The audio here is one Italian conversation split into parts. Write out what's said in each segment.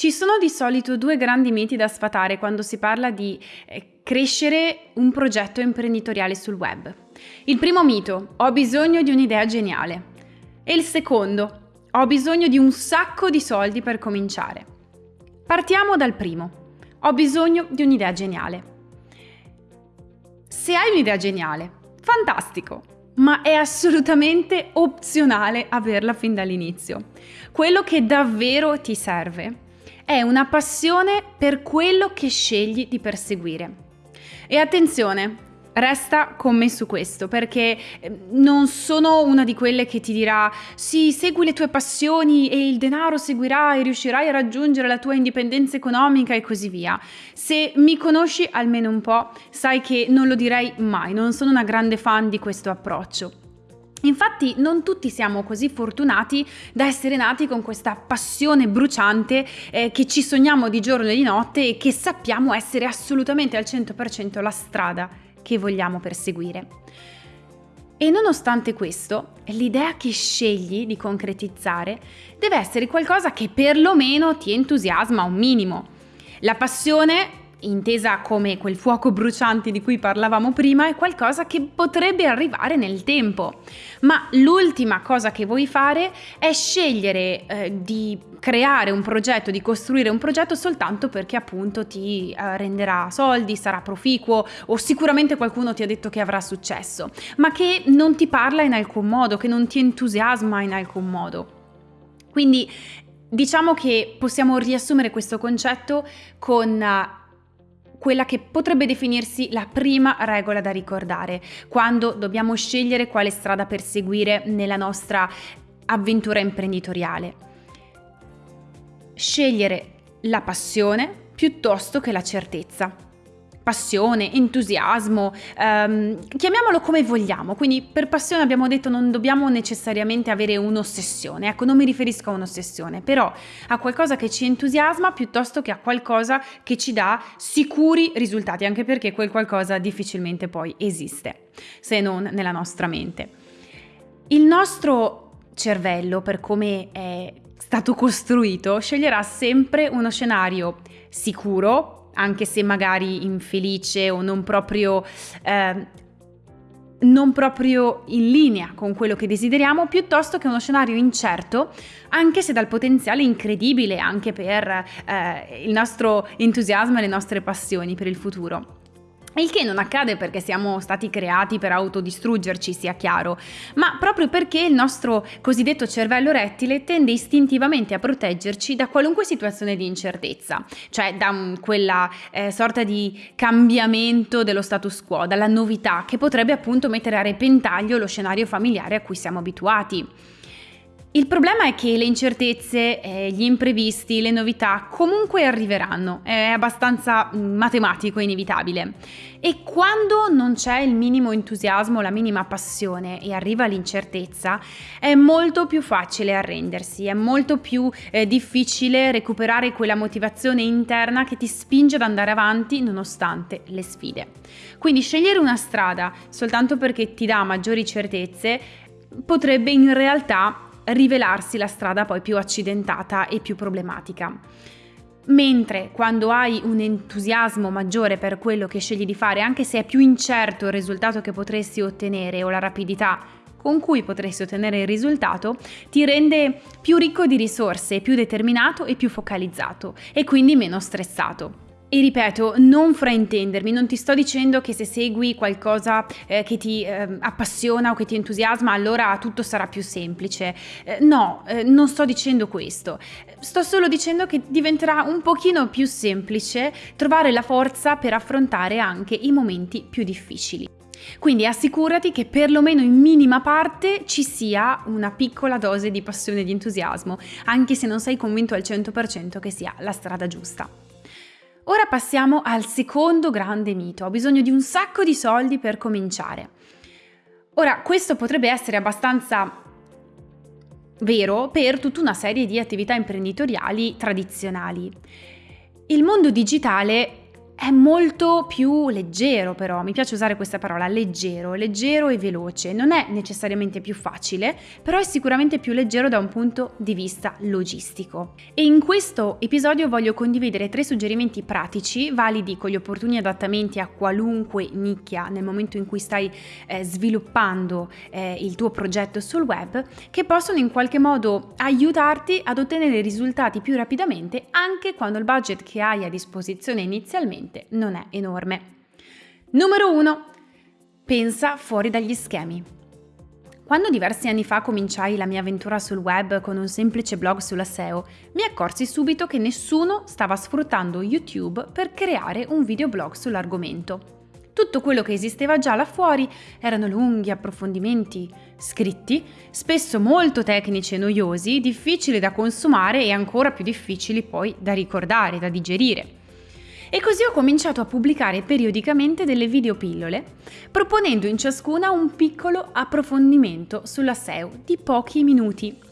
Ci sono di solito due grandi miti da sfatare quando si parla di eh, crescere un progetto imprenditoriale sul web. Il primo mito, ho bisogno di un'idea geniale. E il secondo, ho bisogno di un sacco di soldi per cominciare. Partiamo dal primo, ho bisogno di un'idea geniale. Se hai un'idea geniale, fantastico, ma è assolutamente opzionale averla fin dall'inizio. Quello che davvero ti serve è una passione per quello che scegli di perseguire. E attenzione, resta con me su questo perché ehm, non sono una di quelle che ti dirà sì, segui le tue passioni e il denaro seguirà e riuscirai a raggiungere la tua indipendenza economica e così via. Se mi conosci almeno un po', sai che non lo direi mai, non sono una grande fan di questo approccio. Infatti non tutti siamo così fortunati da essere nati con questa passione bruciante eh, che ci sogniamo di giorno e di notte e che sappiamo essere assolutamente al 100% la strada che vogliamo perseguire. E nonostante questo, l'idea che scegli di concretizzare deve essere qualcosa che perlomeno ti entusiasma un minimo. La passione intesa come quel fuoco bruciante di cui parlavamo prima, è qualcosa che potrebbe arrivare nel tempo. Ma l'ultima cosa che vuoi fare è scegliere eh, di creare un progetto, di costruire un progetto soltanto perché appunto ti eh, renderà soldi, sarà proficuo o sicuramente qualcuno ti ha detto che avrà successo, ma che non ti parla in alcun modo, che non ti entusiasma in alcun modo. Quindi diciamo che possiamo riassumere questo concetto con uh, quella che potrebbe definirsi la prima regola da ricordare quando dobbiamo scegliere quale strada perseguire nella nostra avventura imprenditoriale. Scegliere la passione piuttosto che la certezza passione, entusiasmo, ehm, chiamiamolo come vogliamo. Quindi per passione abbiamo detto non dobbiamo necessariamente avere un'ossessione, ecco non mi riferisco a un'ossessione, però a qualcosa che ci entusiasma piuttosto che a qualcosa che ci dà sicuri risultati, anche perché quel qualcosa difficilmente poi esiste, se non nella nostra mente. Il nostro cervello, per come è stato costruito, sceglierà sempre uno scenario sicuro, anche se magari infelice o non proprio, eh, non proprio in linea con quello che desideriamo, piuttosto che uno scenario incerto, anche se dal potenziale incredibile anche per eh, il nostro entusiasmo e le nostre passioni per il futuro. Il che non accade perché siamo stati creati per autodistruggerci, sia chiaro, ma proprio perché il nostro cosiddetto cervello rettile tende istintivamente a proteggerci da qualunque situazione di incertezza, cioè da um, quella eh, sorta di cambiamento dello status quo, dalla novità che potrebbe appunto mettere a repentaglio lo scenario familiare a cui siamo abituati. Il problema è che le incertezze, eh, gli imprevisti, le novità comunque arriveranno, è abbastanza mm, matematico inevitabile. E quando non c'è il minimo entusiasmo, la minima passione e arriva l'incertezza, è molto più facile arrendersi, è molto più eh, difficile recuperare quella motivazione interna che ti spinge ad andare avanti nonostante le sfide. Quindi scegliere una strada soltanto perché ti dà maggiori certezze potrebbe in realtà rivelarsi la strada poi più accidentata e più problematica. Mentre quando hai un entusiasmo maggiore per quello che scegli di fare, anche se è più incerto il risultato che potresti ottenere o la rapidità con cui potresti ottenere il risultato, ti rende più ricco di risorse, più determinato e più focalizzato e quindi meno stressato. E ripeto, non fraintendermi, non ti sto dicendo che se segui qualcosa eh, che ti eh, appassiona o che ti entusiasma, allora tutto sarà più semplice. Eh, no, eh, non sto dicendo questo. Sto solo dicendo che diventerà un pochino più semplice trovare la forza per affrontare anche i momenti più difficili. Quindi assicurati che perlomeno in minima parte ci sia una piccola dose di passione e di entusiasmo, anche se non sei convinto al 100% che sia la strada giusta. Ora passiamo al secondo grande mito. Ho bisogno di un sacco di soldi per cominciare. Ora, questo potrebbe essere abbastanza vero per tutta una serie di attività imprenditoriali tradizionali. Il mondo digitale è molto più leggero però, mi piace usare questa parola, leggero, leggero e veloce. Non è necessariamente più facile, però è sicuramente più leggero da un punto di vista logistico. E in questo episodio voglio condividere tre suggerimenti pratici, validi con gli opportuni adattamenti a qualunque nicchia nel momento in cui stai eh, sviluppando eh, il tuo progetto sul web, che possono in qualche modo aiutarti ad ottenere risultati più rapidamente anche quando il budget che hai a disposizione inizialmente ovviamente non è enorme. Numero 1. Pensa fuori dagli schemi. Quando diversi anni fa cominciai la mia avventura sul web con un semplice blog sulla SEO, mi accorsi subito che nessuno stava sfruttando YouTube per creare un videoblog sull'argomento. Tutto quello che esisteva già là fuori erano lunghi approfondimenti scritti, spesso molto tecnici e noiosi, difficili da consumare e ancora più difficili poi da ricordare, da digerire. E così ho cominciato a pubblicare periodicamente delle videopillole, proponendo in ciascuna un piccolo approfondimento sulla SEO di pochi minuti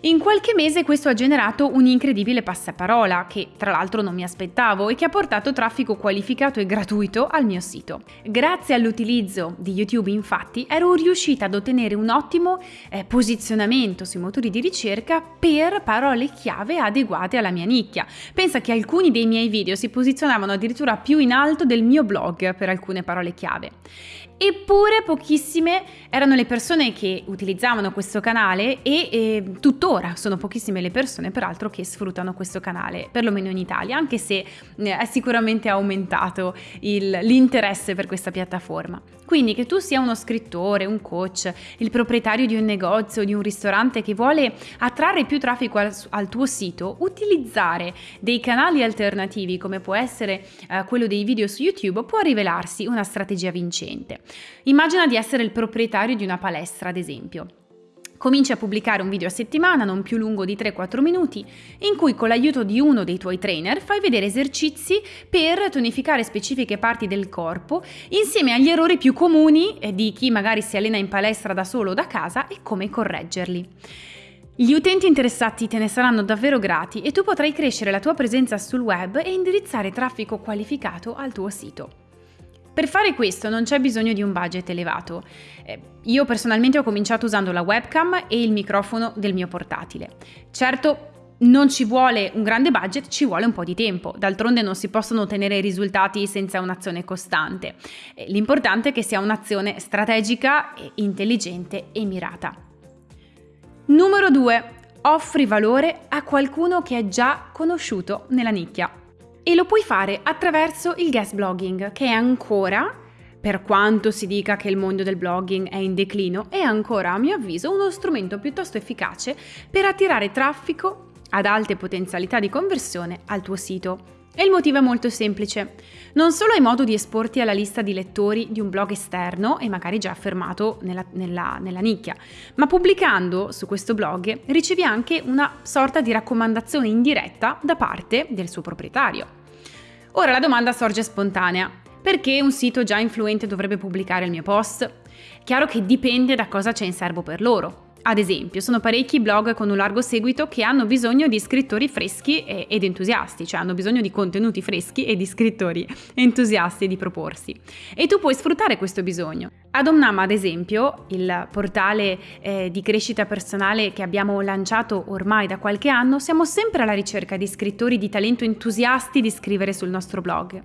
in qualche mese questo ha generato un incredibile passaparola, che tra l'altro non mi aspettavo e che ha portato traffico qualificato e gratuito al mio sito. Grazie all'utilizzo di YouTube infatti ero riuscita ad ottenere un ottimo eh, posizionamento sui motori di ricerca per parole chiave adeguate alla mia nicchia. Pensa che alcuni dei miei video si posizionavano addirittura più in alto del mio blog per alcune parole chiave. Eppure pochissime erano le persone che utilizzavano questo canale e, e, tuttora sono pochissime le persone peraltro che sfruttano questo canale, perlomeno in Italia, anche se eh, è sicuramente aumentato il, l'interesse per questa piattaforma. Quindi che tu sia uno scrittore, un coach, il proprietario di un negozio, di un ristorante che vuole attrarre più traffico al, al tuo sito, utilizzare dei canali alternativi come può essere eh, quello dei video su YouTube può rivelarsi una strategia vincente. Immagina di essere il proprietario di una palestra, ad esempio. Cominci a pubblicare un video a settimana, non più lungo di 3-4 minuti, in cui con l'aiuto di uno dei tuoi trainer fai vedere esercizi per tonificare specifiche parti del corpo, insieme agli errori più comuni di chi magari si allena in palestra da solo o da casa e come correggerli. Gli utenti interessati te ne saranno davvero grati e tu potrai crescere la tua presenza sul web e indirizzare traffico qualificato al tuo sito. Per fare questo non c'è bisogno di un budget elevato. Eh, io personalmente ho cominciato usando la webcam e il microfono del mio portatile. Certo, non ci vuole un grande budget, ci vuole un po' di tempo. D'altronde non si possono ottenere risultati senza un'azione costante. Eh, l'importante è che sia un'azione strategica, intelligente e mirata. Numero 2. Offri valore a qualcuno che è già conosciuto nella nicchia e lo puoi fare attraverso il guest blogging, che è ancora, per quanto si dica che il mondo del blogging è in declino, è ancora a mio avviso uno strumento piuttosto efficace per attirare traffico ad alte potenzialità di conversione al tuo sito. E il motivo è molto semplice. Non solo hai modo di esporti alla lista di lettori di un blog esterno e magari già affermato nella, nella, nella, nicchia, ma pubblicando su questo blog ricevi anche una sorta di raccomandazione indiretta da parte del suo proprietario. Ora la domanda sorge spontanea. Perché un sito già influente dovrebbe pubblicare il mio post? Chiaro che dipende da cosa c'è in serbo per loro. Ad esempio, sono parecchi blog con un largo seguito che hanno bisogno di scrittori freschi ed entusiasti, cioè hanno bisogno di contenuti freschi e di scrittori entusiasti di proporsi. E tu puoi sfruttare questo bisogno. Ad Omnam, ad esempio, il portale eh, di crescita personale che abbiamo lanciato ormai da qualche anno, siamo sempre alla ricerca di scrittori di talento entusiasti di scrivere sul nostro blog.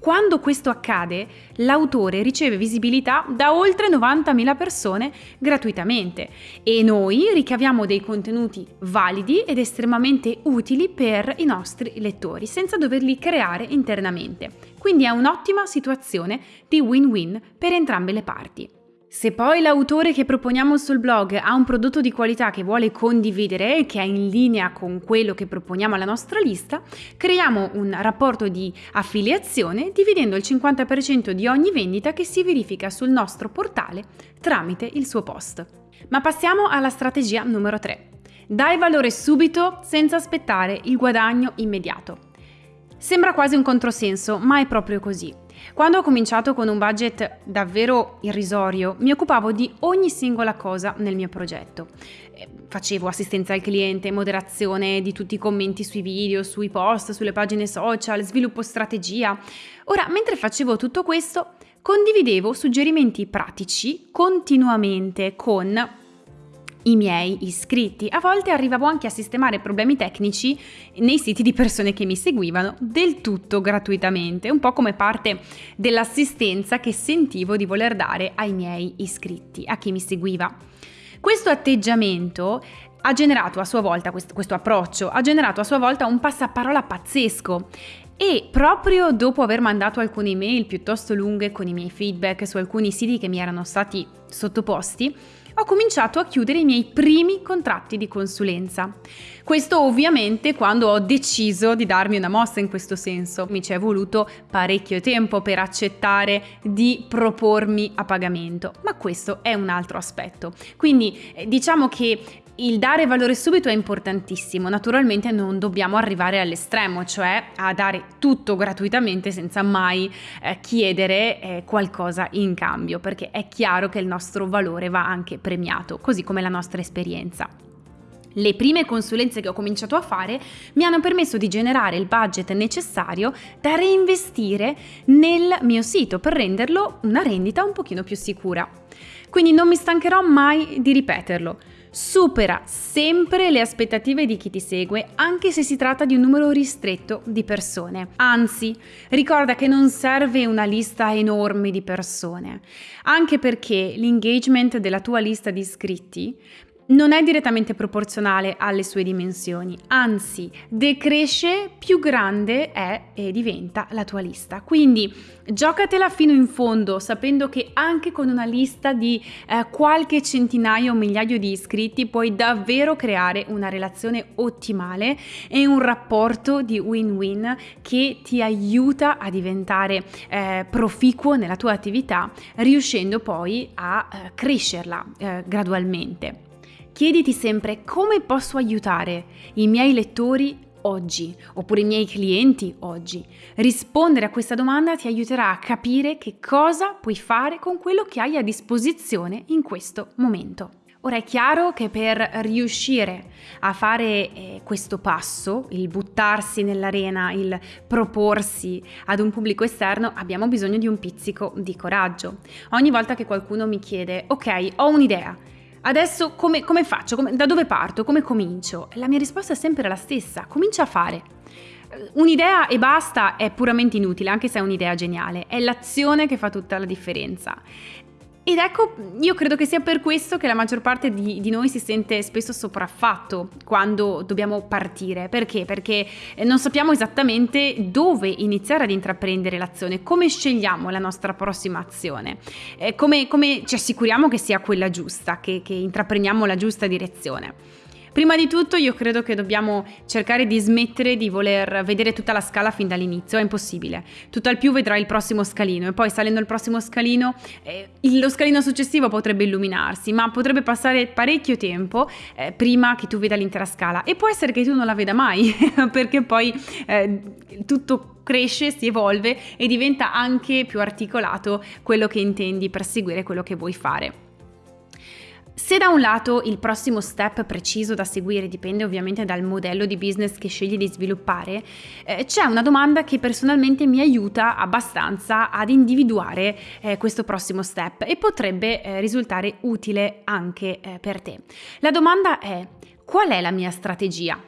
Quando questo accade, l'autore riceve visibilità da oltre 90.000 persone gratuitamente e noi ricaviamo dei contenuti validi ed estremamente utili per i nostri lettori, senza doverli creare internamente. Quindi è un'ottima situazione di win-win per entrambe le parti. Se poi l'autore che proponiamo sul blog ha un prodotto di qualità che vuole condividere e che è in linea con quello che proponiamo alla nostra lista, creiamo un rapporto di affiliazione dividendo il 50% di ogni vendita che si verifica sul nostro portale tramite il suo post. Ma passiamo alla strategia numero 3. Dai valore subito senza aspettare il guadagno immediato. Sembra quasi un controsenso, ma è proprio così. Quando ho cominciato con un budget davvero irrisorio, mi occupavo di ogni singola cosa nel mio progetto. Eh, facevo assistenza al cliente, moderazione di tutti i commenti sui video, sui post, sulle pagine social, sviluppo strategia. Ora, mentre facevo tutto questo, condividevo suggerimenti pratici continuamente con i miei iscritti. A volte arrivavo anche a sistemare problemi tecnici nei siti di persone che mi seguivano del tutto gratuitamente, un po' come parte dell'assistenza che sentivo di voler dare ai miei iscritti, a chi mi seguiva. Questo atteggiamento ha generato a sua volta, questo, questo approccio, ha generato a sua volta un passaparola pazzesco e proprio dopo aver mandato alcune email piuttosto lunghe con i miei feedback su alcuni siti che mi erano stati sottoposti, ho cominciato a chiudere i miei primi contratti di consulenza. Questo ovviamente quando ho deciso di darmi una mossa in questo senso. Mi ci è voluto parecchio tempo per accettare di propormi a pagamento, ma questo è un altro aspetto. Quindi eh, diciamo che il dare valore subito è importantissimo, naturalmente non dobbiamo arrivare all'estremo, cioè a dare tutto gratuitamente senza mai eh, chiedere eh, qualcosa in cambio, perché è chiaro che il nostro valore va anche premiato, così come la nostra esperienza. Le prime consulenze che ho cominciato a fare mi hanno permesso di generare il budget necessario da reinvestire nel mio sito per renderlo una rendita un pochino più sicura. Quindi non mi stancherò mai di ripeterlo. Supera sempre le aspettative di chi ti segue, anche se si tratta di un numero ristretto di persone. Anzi, ricorda che non serve una lista enorme di persone, anche perché l'engagement della tua lista di iscritti non è direttamente proporzionale alle sue dimensioni, anzi decresce più grande è e diventa la tua lista. Quindi giocatela fino in fondo sapendo che anche con una lista di eh, qualche centinaio o migliaio di iscritti puoi davvero creare una relazione ottimale e un rapporto di win-win che ti aiuta a diventare eh, proficuo nella tua attività riuscendo poi a eh, crescerla eh, gradualmente. Chiediti sempre come posso aiutare i miei lettori oggi oppure i miei clienti oggi. Rispondere a questa domanda ti aiuterà a capire che cosa puoi fare con quello che hai a disposizione in questo momento. Ora è chiaro che per riuscire a fare eh, questo passo, il buttarsi nell'arena, il proporsi ad un pubblico esterno, abbiamo bisogno di un pizzico di coraggio. Ogni volta che qualcuno mi chiede, ok, ho un'idea, Adesso come, come faccio? Come, da dove parto? Come comincio? La mia risposta è sempre la stessa, comincia a fare. Un'idea e basta è puramente inutile, anche se è un'idea geniale, è l'azione che fa tutta la differenza. Ed ecco, io credo che sia per questo che la maggior parte di, di, noi si sente spesso sopraffatto quando dobbiamo partire. Perché? Perché eh, non sappiamo esattamente dove iniziare ad intraprendere l'azione, come scegliamo la nostra prossima azione, eh, come, come, ci assicuriamo che sia quella giusta, che, che intraprendiamo la giusta direzione. Prima di tutto io credo che dobbiamo cercare di smettere di voler vedere tutta la scala fin dall'inizio, è impossibile. Tutto al più vedrai il prossimo scalino e poi salendo il prossimo scalino eh, lo scalino successivo potrebbe illuminarsi, ma potrebbe passare parecchio tempo eh, prima che tu veda l'intera scala e può essere che tu non la veda mai perché poi eh, tutto cresce, si evolve e diventa anche più articolato quello che intendi perseguire, quello che vuoi fare. Se da un lato il prossimo step preciso da seguire dipende ovviamente dal modello di business che scegli di sviluppare, eh, c'è una domanda che personalmente mi aiuta abbastanza ad individuare eh, questo prossimo step e potrebbe eh, risultare utile anche eh, per te. La domanda è qual è la mia strategia?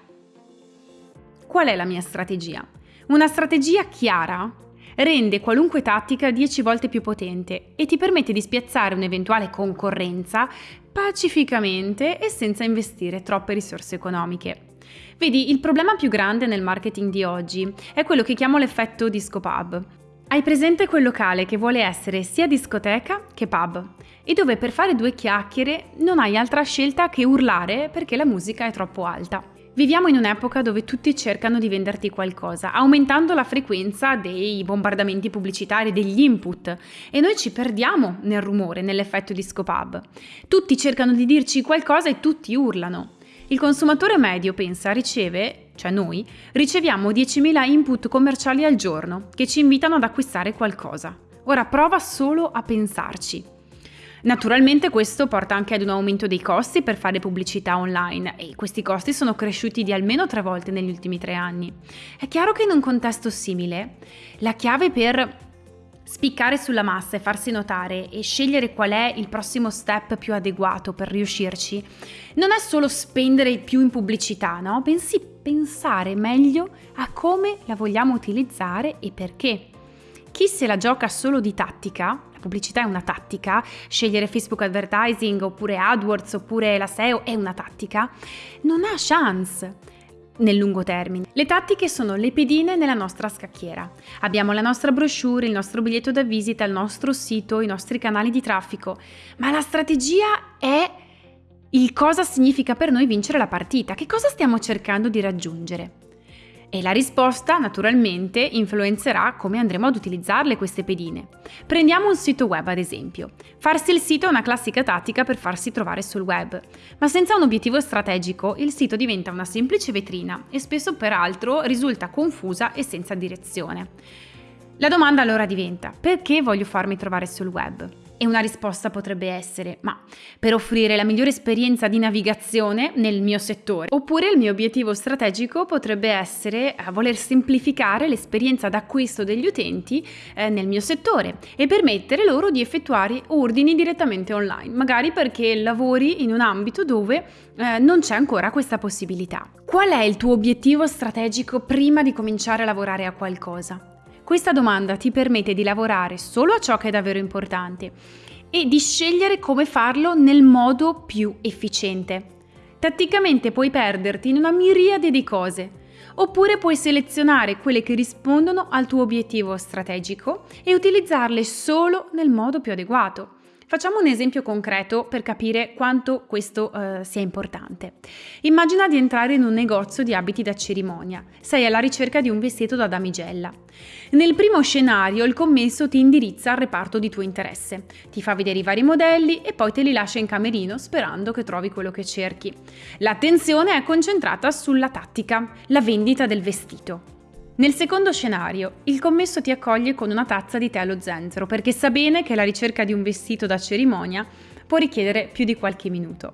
Qual è la mia strategia? Una strategia chiara rende qualunque tattica 10 volte più potente e ti permette di spiazzare un'eventuale concorrenza pacificamente e senza investire troppe risorse economiche. Vedi, il problema più grande nel marketing di oggi è quello che chiamo l'effetto disco pub. Hai presente quel locale che vuole essere sia discoteca che pub e dove per fare due chiacchiere non hai altra scelta che urlare perché la musica è troppo alta. Viviamo in un'epoca dove tutti cercano di venderti qualcosa, aumentando la frequenza dei bombardamenti pubblicitari, degli input, e noi ci perdiamo nel rumore, nell'effetto di scopub. Tutti cercano di dirci qualcosa e tutti urlano. Il consumatore medio, pensa, riceve cioè noi, riceviamo 10.000 input commerciali al giorno che ci invitano ad acquistare qualcosa. Ora prova solo a pensarci. Naturalmente questo porta anche ad un aumento dei costi per fare pubblicità online e questi costi sono cresciuti di almeno tre volte negli ultimi tre anni. È chiaro che in un contesto simile la chiave per spiccare sulla massa e farsi notare e scegliere qual è il prossimo step più adeguato per riuscirci non è solo spendere più in pubblicità, no? Bensì pensare meglio a come la vogliamo utilizzare e perché. Chi se la gioca solo di tattica pubblicità è una tattica, scegliere Facebook Advertising oppure AdWords oppure la SEO è una tattica, non ha chance nel lungo termine. Le tattiche sono le pedine nella nostra scacchiera. Abbiamo la nostra brochure, il nostro biglietto da visita, il nostro sito, i nostri canali di traffico, ma la strategia è il cosa significa per noi vincere la partita, che cosa stiamo cercando di raggiungere. E la risposta, naturalmente, influenzerà come andremo ad utilizzarle queste pedine. Prendiamo un sito web, ad esempio. Farsi il sito è una classica tattica per farsi trovare sul web, ma senza un obiettivo strategico il sito diventa una semplice vetrina e spesso peraltro risulta confusa e senza direzione. La domanda allora diventa, perché voglio farmi trovare sul web? E una risposta potrebbe essere, ma per offrire la migliore esperienza di navigazione nel mio settore. Oppure il mio obiettivo strategico potrebbe essere eh, voler semplificare l'esperienza d'acquisto degli utenti eh, nel mio settore e permettere loro di effettuare ordini direttamente online, magari perché lavori in un ambito dove eh, non c'è ancora questa possibilità. Qual è il tuo obiettivo strategico prima di cominciare a lavorare a qualcosa? Questa domanda ti permette di lavorare solo a ciò che è davvero importante e di scegliere come farlo nel modo più efficiente. Tatticamente puoi perderti in una miriade di cose, oppure puoi selezionare quelle che rispondono al tuo obiettivo strategico e utilizzarle solo nel modo più adeguato. Facciamo un esempio concreto per capire quanto questo eh, sia importante. Immagina di entrare in un negozio di abiti da cerimonia. Sei alla ricerca di un vestito da damigella. Nel primo scenario il commesso ti indirizza al reparto di tuo interesse, ti fa vedere i vari modelli e poi te li lascia in camerino sperando che trovi quello che cerchi. L'attenzione è concentrata sulla tattica, la vendita del vestito. Nel secondo scenario, il commesso ti accoglie con una tazza di tè allo zenzero perché sa bene che la ricerca di un vestito da cerimonia può richiedere più di qualche minuto.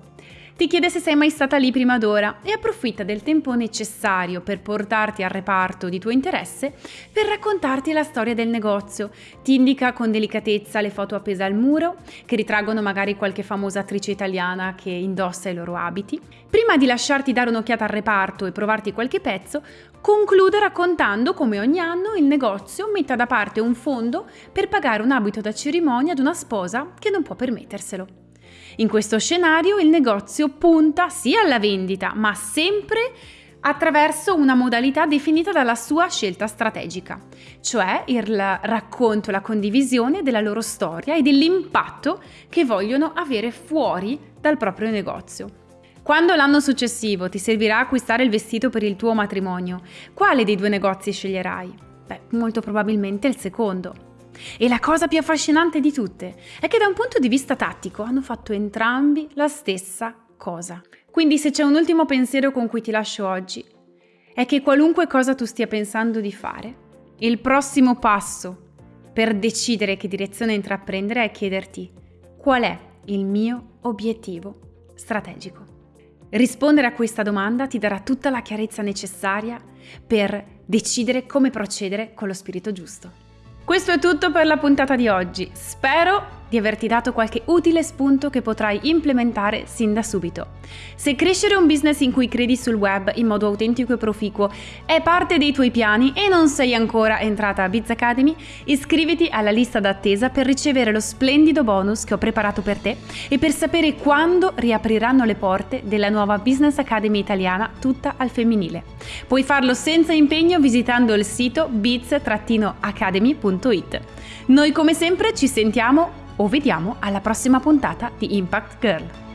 Ti chiede se sei mai stata lì prima d'ora e approfitta del tempo necessario per portarti al reparto di tuo interesse per raccontarti la storia del negozio. Ti indica con delicatezza le foto appese al muro, che ritraggono magari qualche famosa attrice italiana che indossa i loro abiti. Prima di lasciarti dare un'occhiata al reparto e provarti qualche pezzo, conclude raccontando come ogni anno il negozio metta da parte un fondo per pagare un abito da cerimonia ad una sposa che non può permetterselo. In questo scenario il negozio punta sì alla vendita, ma sempre attraverso una modalità definita dalla sua scelta strategica, cioè il racconto, la condivisione della loro storia e dell'impatto che vogliono avere fuori dal proprio negozio. Quando l'anno successivo ti servirà acquistare il vestito per il tuo matrimonio, quale dei due negozi sceglierai? Beh, molto probabilmente il secondo. E la cosa più affascinante di tutte è che da un punto di vista tattico hanno fatto entrambi la stessa cosa. Quindi se c'è un ultimo pensiero con cui ti lascio oggi, è che qualunque cosa tu stia pensando di fare, il prossimo passo per decidere che direzione intraprendere è chiederti qual è il mio obiettivo strategico. Rispondere a questa domanda ti darà tutta la chiarezza necessaria per decidere come procedere con lo spirito giusto. Questo è tutto per la puntata di oggi. Spero di averti dato qualche utile spunto che potrai implementare sin da subito. Se crescere un business in cui credi sul web in modo autentico e proficuo è parte dei tuoi piani e non sei ancora entrata a Biz Academy, iscriviti alla lista d'attesa per ricevere lo splendido bonus che ho preparato per te e per sapere quando riapriranno le porte della nuova Business Academy italiana tutta al femminile. Puoi farlo senza impegno visitando il sito biz-academy.it. Noi come sempre ci sentiamo o vediamo alla prossima puntata di Impact Girl.